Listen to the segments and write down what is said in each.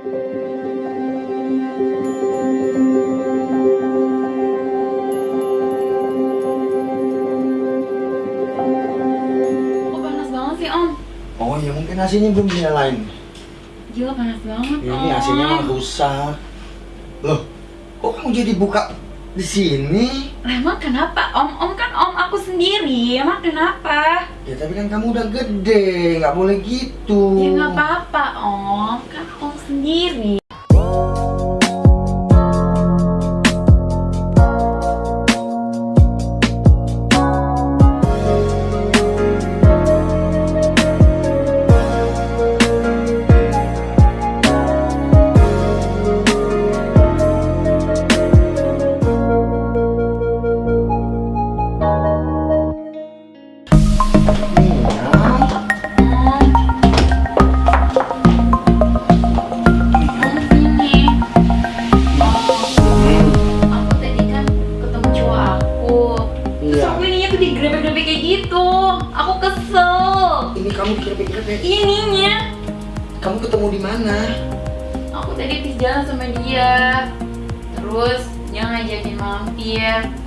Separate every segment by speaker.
Speaker 1: Oh ya mungkin AC-nya belum dinyalain.
Speaker 2: Gila panas banget
Speaker 1: Ya, ini AC-nya mah rusak. Loh, kok kamu jadi buka di sini?
Speaker 2: Lah emang kenapa om? Om kan om aku sendiri, emang kenapa?
Speaker 1: Ya tapi kan kamu udah gede, nggak boleh gitu.
Speaker 2: Ya nggak apa-apa om, kan om sendiri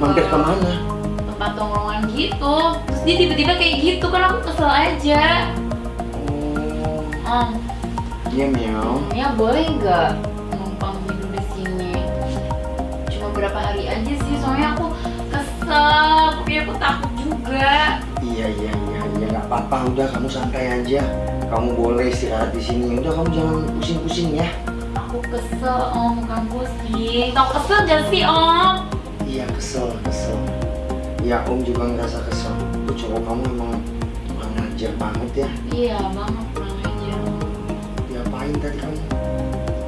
Speaker 2: mampir
Speaker 1: Mampir
Speaker 2: ke
Speaker 1: ke mana?
Speaker 2: tempat tongkrongan gitu Terus dia tiba-tiba kayak gitu kan aku kesel aja Om,
Speaker 1: iya Miao.
Speaker 2: ya boleh nggak numpang tidur di sini? Cuma berapa hari aja sih, soalnya aku kesel, tapi aku takut juga.
Speaker 1: Iya iya iya iya nggak apa-apa udah kamu santai aja. Kamu boleh istirahat di sini. Udah kamu jangan pusing-pusing ya.
Speaker 2: Aku kesel, om, bukan pusing. Tau kesel gak sih, om?
Speaker 1: Iya kesel kesel. Ya Om juga ngerasa kesel. Tuh cowok kamu emang kurang ajar banget ya.
Speaker 2: Iya, banget kurang aja.
Speaker 1: Diapain tadi kamu?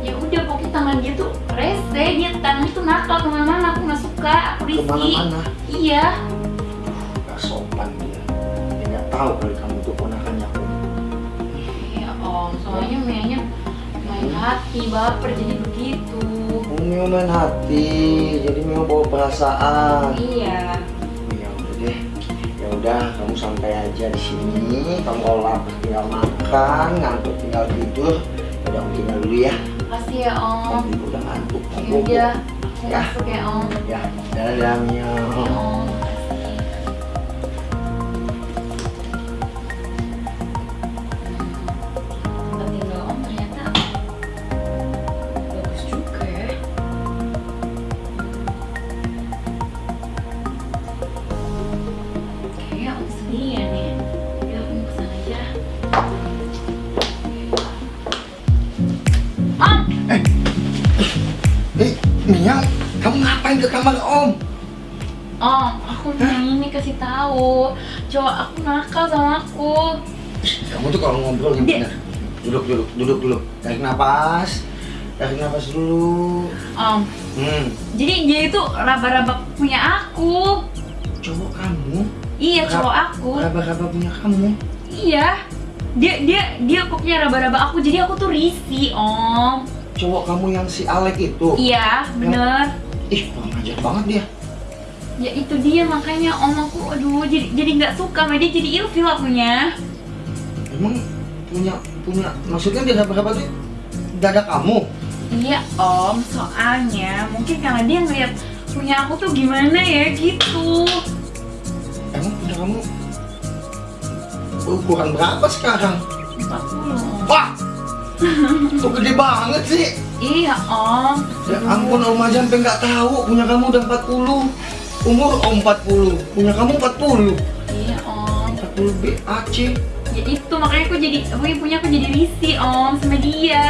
Speaker 2: Ya udah, pokoknya tangan dia tuh rese, dia tangan itu nakal ke mana-mana. Aku nggak suka, aku risih.
Speaker 1: Ke mana-mana?
Speaker 2: Iya.
Speaker 1: Gak sopan dia. Dia nggak tahu kali kamu tuh ponakannya Om.
Speaker 2: Iya, om. Soalnya main hati, baper jadi begitu.
Speaker 1: Mio main hati, jadi Mio bawa perasaan.
Speaker 2: Iya.
Speaker 1: Ya udah deh. Ya udah, kamu santai aja di sini. Kamu kalau lapar tinggal makan, ngantuk tinggal tidur. Ya Udah, aku tinggal dulu ya.
Speaker 2: Makasih ya, om.
Speaker 1: Juga udah ngantuk.
Speaker 2: Ya
Speaker 1: Kamu
Speaker 2: udah, aku
Speaker 1: Ya.
Speaker 2: masuk ya, om.
Speaker 1: Ya, dadah Mio.
Speaker 2: Ya, om.
Speaker 1: Ngapain ke kamar Om?
Speaker 2: Om, aku mau ini kasih tahu. Cowok aku nakal sama aku.
Speaker 1: Kamu tuh kalau ngobrol yang benar. Duduk, duduk, duduk dulu. Tarik napas. Tarik napas dulu.
Speaker 2: Om,
Speaker 1: Hmm,
Speaker 2: jadi dia itu raba-raba punya aku.
Speaker 1: cowok kamu.
Speaker 2: Iya, cowok aku.
Speaker 1: Raba-raba punya kamu.
Speaker 2: Iya. Dia dia dia pokoknya raba-raba aku. Jadi aku tuh risih, Om.
Speaker 1: Cowok kamu yang si Alek itu.
Speaker 2: Iya, bener.
Speaker 1: Ih, kurang ajar banget dia.
Speaker 2: Ya itu dia makanya Om aku aduh jadi jadi nggak suka sama dia jadi ilfil akunya.
Speaker 1: Emang punya punya maksudnya dia raba-raba tuh dada kamu.
Speaker 2: Iya, Om. Soalnya mungkin karena dia ngeliat punya aku tuh gimana ya gitu.
Speaker 1: Emang punya kamu ukuran berapa sekarang?
Speaker 2: 40. Om.
Speaker 1: Wah, kok gede banget sih?
Speaker 2: Iya, Om.
Speaker 1: Ya ampun Om aja sampai nggak tahu punya kamu udah 40 Umur Om 40 Punya kamu 40
Speaker 2: Iya, Om.
Speaker 1: 40 BAC
Speaker 2: Ya itu makanya aku jadi aku punya aku jadi risih, Om, sama dia.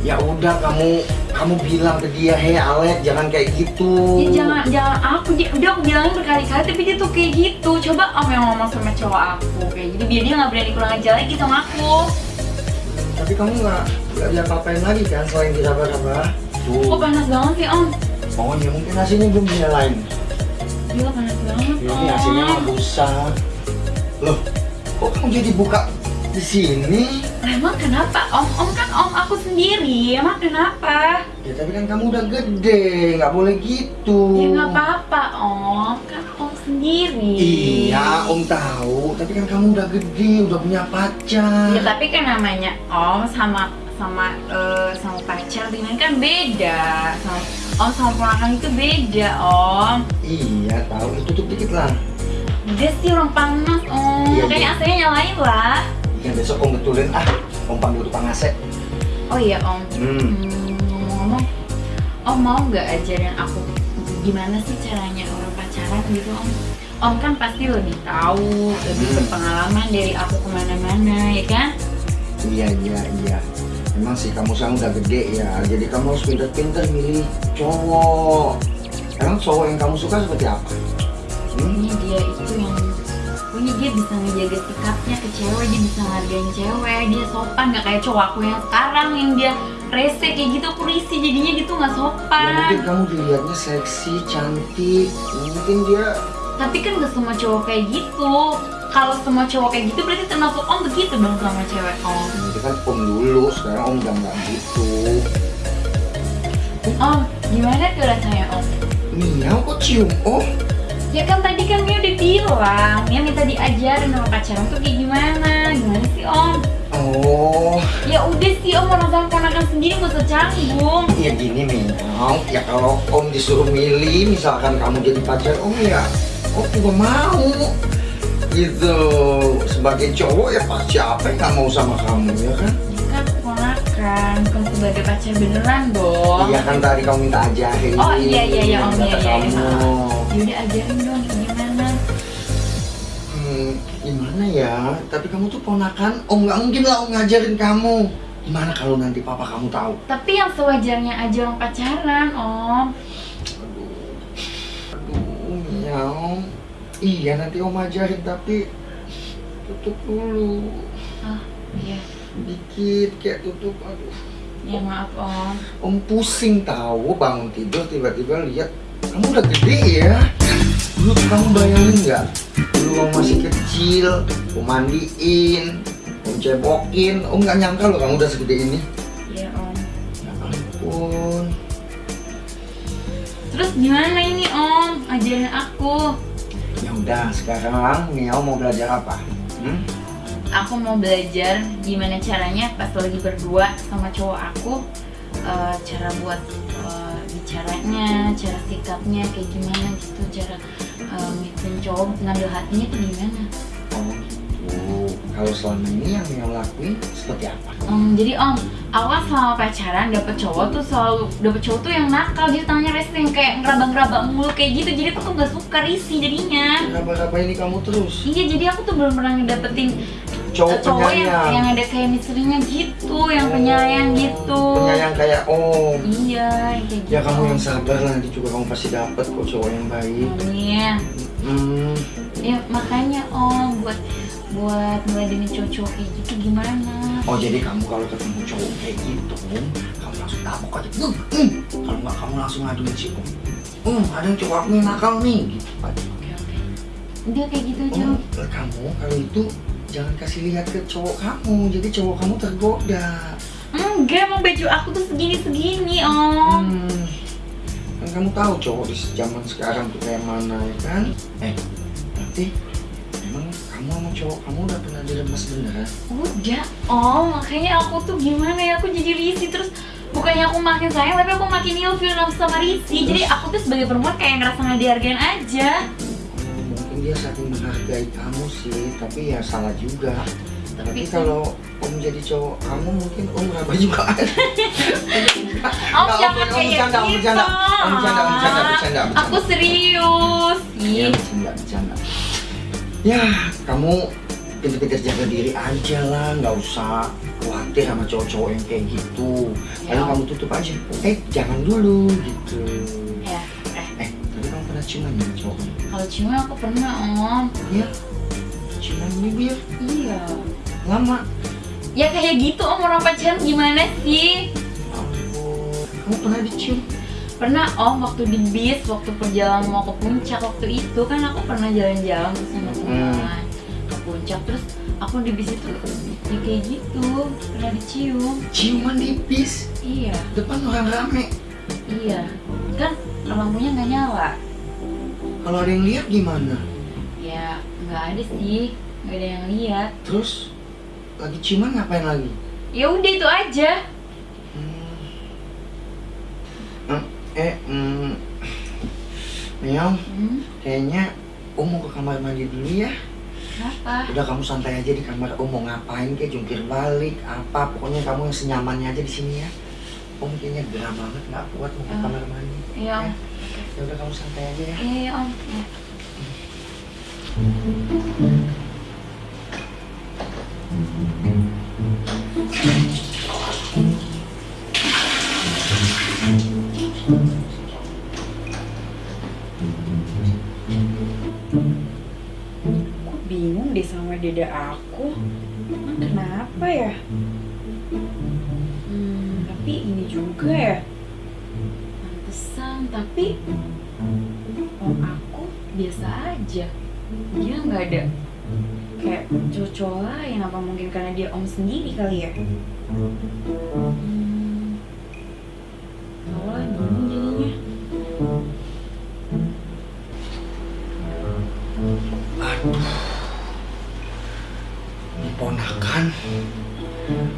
Speaker 1: Ya udah kamu kamu bilang ke dia Hei Alek jangan kayak gitu
Speaker 2: Ya jangan jangan aku dia udah aku bilangin berkali-kali tapi dia tuh kayak gitu. Coba Om yang ngomong sama cowok aku kayak gitu biar dia nggak berani kurang ajar lagi sama aku.
Speaker 1: Tapi kamu nggak nggak diapa-apain lagi kan selain diraba-raba
Speaker 2: Kok
Speaker 1: Tuh
Speaker 2: panas banget sih, Om?
Speaker 1: Oh ya mungkin AC-nya belum dinyalain
Speaker 2: Gila panas banget, Om.
Speaker 1: Ini AC-nya mah rusak Loh kok kamu jadi buka di sini?
Speaker 2: Lah, emang kenapa? Om, Om kan Om aku sendiri. Emang kenapa?
Speaker 1: Ya tapi kan kamu udah gede, nggak boleh gitu.
Speaker 2: Ya nggak apa-apa, Om. Kan Om sendiri.
Speaker 1: Iya, Om tahu. Tapi kan kamu udah gede, udah punya pacar.
Speaker 2: Ya tapi kan namanya Om sama sama eh, sama pacar dengan kan beda sama om sama ponakan itu beda om
Speaker 1: Iya tahu itu tutup dikit lah.
Speaker 2: Udah sih orang panas om
Speaker 1: Iya,
Speaker 2: kayaknya
Speaker 1: iya.
Speaker 2: AC-nya nyalain lah
Speaker 1: Yang besok om betulin ah. Om panggil tukang AC.
Speaker 2: oh iya om
Speaker 1: Hmm.
Speaker 2: Hmm, ngomong-ngomong om mau nggak ajarin aku gimana sih caranya orang pacaran gitu om om kan pasti lebih tahu lebih
Speaker 1: Hmm.
Speaker 2: berpengalaman dari aku ke mana-mana ya kan
Speaker 1: Iya iya iya. Emang sih kamu sekarang udah gede ya. Jadi kamu harus pinter-pinter milih cowok. Emang cowok yang kamu suka seperti apa? Hmm?
Speaker 2: ini dia itu yang pokoknya dia bisa ngejaga sikapnya ke cewek dia bisa ngargain cewek dia sopan nggak kayak cowok aku yang sekarang yang dia rese kayak gitu aku risih jadinya gitu nggak
Speaker 1: Ya
Speaker 2: sopan
Speaker 1: mungkin kamu dilihatnya seksi, cantik. Mungkin dia
Speaker 2: tapi kan gak semua cowok kayak gitu kalau semua cowok kayak gitu berarti termasuk om begitu dong sama cewek om
Speaker 1: itu kan om dulu. Sekarang om udah nggak gitu.
Speaker 2: om gimana tuh rasanya om
Speaker 1: Miau kok cium? Oh,
Speaker 2: ya kan tadi kan Mia udah bilang Mia minta diajarin sama pacaran tuh kayak gimana gimana sih om
Speaker 1: oh.
Speaker 2: ya udah sih om orang sama ponakan sendiri gak usah canggung
Speaker 1: Ya gini Miau, ya kalau om disuruh milih, misalkan kamu jadi pacar om ya, om juga mau. Gitu, sebagai cowok ya pasti apa yang nggak mau sama kamu ya kan?
Speaker 2: Kan ponakan bukan sebagai pacar beneran dong
Speaker 1: Iya kan tadi kamu minta ajarin.
Speaker 2: Oh, iya, iya, iya, Om,
Speaker 1: kata
Speaker 2: iya, iya,
Speaker 1: kamu.
Speaker 2: iya. yaudah ajarin dong
Speaker 1: ya? Tapi kamu tuh ponakan, om nggak mungkin lah om ngajarin kamu. Gimana kalau nanti papa kamu tahu?
Speaker 2: tapi yang sewajarnya aja orang pacaran om
Speaker 1: Aduh, aduh, miau. Iya nanti om ajarin tapi tutup dulu.
Speaker 2: ah iya
Speaker 1: Dikit kayak tutup. Aduh,
Speaker 2: ya maaf om
Speaker 1: om pusing tahu bangun tidur tiba-tiba lihat kamu udah gede ya. Dulu tuh kamu bayangin nggak? Dulu kamu masih kecil, om mandiin, om cebokin, om nggak nyangka loh kamu udah segede ini.
Speaker 2: iya om
Speaker 1: Ya ampun.
Speaker 2: terus gimana ini om ajarin aku
Speaker 1: Ya udah, sekarang Miao mau belajar apa? Hmm?
Speaker 2: aku mau belajar gimana caranya pas lagi berdua sama cowok aku eh, cara buat eh, bicaranya, cara sikapnya kayak gimana gitu, cara uh, ngikutin cowok ngambil hatinya tuh gimana?
Speaker 1: Oh gitu. Kalau selama ini yang Miao lakuin seperti apa?
Speaker 2: Om, jadi om, kan selama pacaran dapet cowok tuh selalu dapet cowok tuh yang nakal, jadi tangannya rese yang kayak ngeraba-ngeraba mulu kayak gitu, jadi aku tuh gak suka risih jadinya.
Speaker 1: Kenapa-kenapa ini kamu terus?
Speaker 2: Iya, jadi aku tuh belum pernah ngedapetin
Speaker 1: Cowok
Speaker 2: cowok yang,
Speaker 1: penyayang.
Speaker 2: yang ada chemistry-nya gitu, yang penyayang gitu.
Speaker 1: Penyayang kayak om.
Speaker 2: Iya, kayak gitu.
Speaker 1: Ya kamu yang sabar lah, nanti juga kamu pasti dapet kok cowok yang baik.
Speaker 2: Amin.
Speaker 1: Hmm,
Speaker 2: Ya makanya om buat buat ngeladenin cowok-cowok kayak gitu gimana?
Speaker 1: Oh jadi kamu kalau ketemu cowok kayak gitu, kamu langsung tabok aja. Hmm, hmm. Kalau nggak kamu langsung ngaduin si om. Hmm, ada yang cowok aku yang nakal nih. Gitu aja.
Speaker 2: Oke oke. Udah kayak gitu aja.
Speaker 1: Oh, kamu kalau itu jangan kasih lihat ke cowok kamu, jadi cowok kamu tergoda.
Speaker 2: Enggak, emang baju aku tuh segini-segini om.
Speaker 1: Hmm. Kan kamu tahu cowok di zaman sekarang tuh kayak mana ya kan? Eh, nanti emang kamu sama cowok kamu udah pernah diremes beneran?
Speaker 2: Udah, oh makanya aku tuh gimana ya aku jadi risih terus bukannya aku makin sayang tapi aku makin ilfil sama Risi jadi aku tuh sebagai perempuan kayak ngerasa nggak dihargain aja
Speaker 1: dia saking menghargai kamu sih, tapi ya salah juga. Tapi
Speaker 2: Tapi
Speaker 1: kalau om jadi cowok kamu mungkin om raba juga.
Speaker 2: Om jangan
Speaker 1: om
Speaker 2: kayak
Speaker 1: bercanda, om
Speaker 2: gitu
Speaker 1: bercanda. Om bercanda, om bercanda, bercanda, bercanda.
Speaker 2: Aku serius
Speaker 1: Ya,
Speaker 2: Ih,
Speaker 1: bercanda, bercanda. Ya, kamu pintar-pintar jaga diri aja lah, nggak usah khawatir sama cowok-cowok yang kayak gitu.
Speaker 2: Ya.
Speaker 1: Paling kamu tutup aja. Eh, jangan dulu gitu. Ciuman ya cowok?
Speaker 2: kalau ciuman aku pernah om
Speaker 1: Iya. Ciuman bibir
Speaker 2: Iya
Speaker 1: lama.
Speaker 2: Ya kayak gitu om orang pacaran gimana sih?
Speaker 1: Ampun. Kamu pernah dicium?
Speaker 2: Pernah om waktu di bis, waktu perjalanan mau ke puncak waktu itu kan aku pernah jalan-jalan sama teman ke puncak terus aku di bis itu ya kayak gitu pernah dicium
Speaker 1: Ciuman di bis
Speaker 2: iya
Speaker 1: depan orang rame.
Speaker 2: iya kan lampunya nggak nyala
Speaker 1: Kalau ada yang lihat gimana?
Speaker 2: ya nggak ada sih nggak ada yang lihat
Speaker 1: Terus lagi ciuman ngapain lagi?
Speaker 2: Ya udah itu aja.
Speaker 1: Hmm, eh, hmm, Miao,
Speaker 2: Hmm,
Speaker 1: kayaknya Om mau ke kamar mandi dulu ya.
Speaker 2: kenapa?
Speaker 1: Udah kamu santai aja di kamar Om mau ngapain kayak jungkir balik apa pokoknya kamu yang senyamannya aja di sini ya. Om kayaknya gerah banget nggak kuat mau ke
Speaker 2: Oh.
Speaker 1: kamar mandi.
Speaker 2: Iya om.
Speaker 1: Ya udah kamu santai aja ya.
Speaker 2: Iya iya, om. Iya.
Speaker 3: Kayak cowok lain apa mungkin karena dia om sendiri kali ya? Hmm, tau lah bingung jadinya.
Speaker 1: Aduh. Ponakan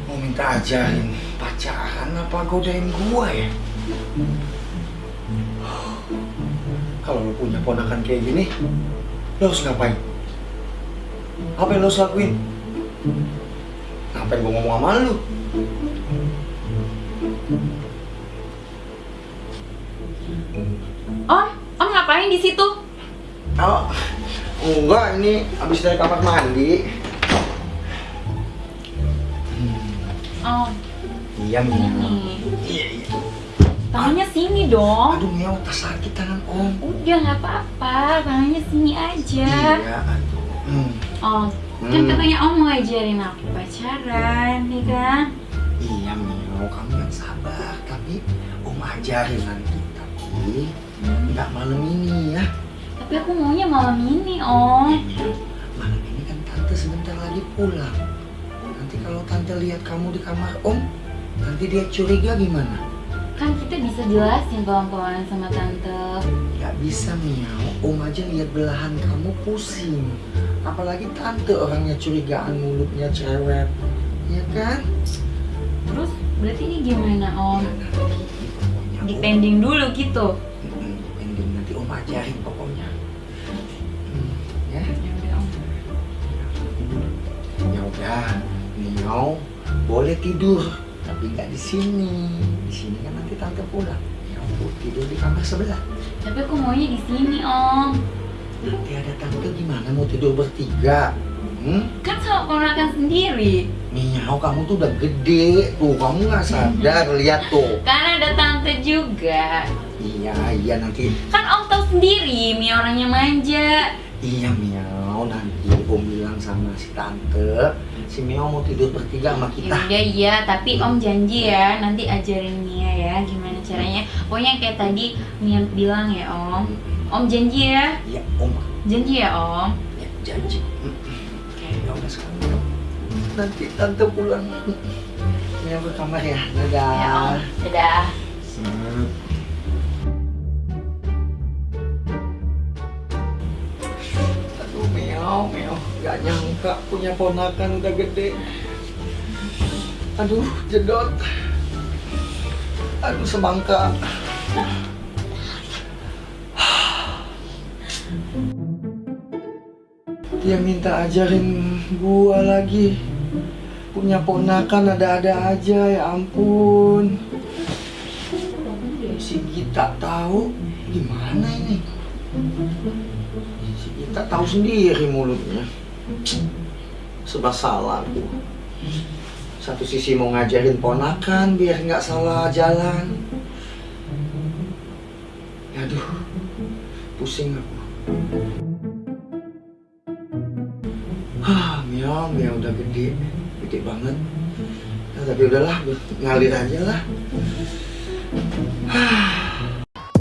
Speaker 1: mau minta ajarin pacaran apa godain gua ya? Kalau lo punya ponakan kayak gini, lo harus ngapain? Apa yang lo harus lakuin? Ngapain gua ngomong sama lu?
Speaker 2: Om, om ngapain di situ?
Speaker 1: Oh, enggak, ini habis dari kamar mandi.
Speaker 2: Om,
Speaker 1: Iya, Mia.
Speaker 2: ini.
Speaker 1: Iya, iya.
Speaker 2: Tangannya sini dong.
Speaker 1: Aduh, Mia, otak sakit tangan om.
Speaker 2: Udah nggak apa-apa, tangannya sini aja.
Speaker 1: Iya, aduh. Hmm.
Speaker 2: Om, kan
Speaker 1: Hmm.
Speaker 2: katanya Om mau ajarin aku pacaran, nih kan?
Speaker 1: Iya, Mio, kamu yang sabar. Tapi Om ajarin nanti. Tapi nggak malam ini ya.
Speaker 2: Tapi aku maunya malam ini, Om.
Speaker 1: Mio, malam ini kan Tante sebentar lagi pulang. Nanti kalau Tante lihat kamu di kamar Om, nanti dia curiga gimana?
Speaker 2: Kan kita bisa jelasin pelan-pelan sama Tante.
Speaker 1: Nggak bisa, Mio. Om aja lihat belahan kamu pusing. Apalagi Tante orangnya curigaan mulutnya cewek. Ya kan?
Speaker 2: Terus berarti ini gimana, Om?
Speaker 1: Ya, nanti pokoknya Om-
Speaker 2: Dipending dulu gitu.
Speaker 1: Dipending nanti Om ajarin pokoknya. Hmm, ya.
Speaker 2: Ya udah, Om.
Speaker 1: Ya udah, Nio boleh tidur, tapi nggak di sini. Di sini kan nanti tante pulang. Ya ampun, tidur di kamar sebelah.
Speaker 2: Tapi aku maunya di sini, Om.
Speaker 1: Nanti ada tante gimana mau tidur bertiga? Hmm?
Speaker 2: Kan sama ponakan sendiri.
Speaker 1: Nio, kamu tuh udah gede tuh, kamu nggak sadar lihat tuh.
Speaker 2: Kan ada Tante juga.
Speaker 1: Iya, iya nanti.
Speaker 2: Kan Om tahu sendiri, Mia orangnya manja.
Speaker 1: Iya Miao, nanti Om bilang sama si tante, si Miao mau tidur bertiga sama kita.
Speaker 2: udah iya, tapi Om janji ya nanti ajarin Mia ya gimana caranya. Pokoknya kayak tadi Mia bilang ya Om. Om janji ya,
Speaker 1: Iya, Om.
Speaker 2: janji ya Om.
Speaker 1: Ya, janji. Ya udah sekarang. Nanti tante pulang. Miao ke kamar ya. Dadah.
Speaker 2: Ya Om, dadah.
Speaker 1: Miao, Miao, gak nyangka punya ponakan udah gede. Aduh, jedot. Aduh, semangka. Dia minta ajarin gua lagi. Punya ponakan ada-ada aja, ya ampun. Si Gita tahu gimana ini? Si Gita tahu sendiri mulutnya. Sebab salah aku. Satu sisi mau ngajarin ponakan biar nggak salah jalan. Aduh, pusing aku. Hah, Mia, Mia udah gede, gede banget. Nah, tapi udahlah, ngalir aja lah. Hah.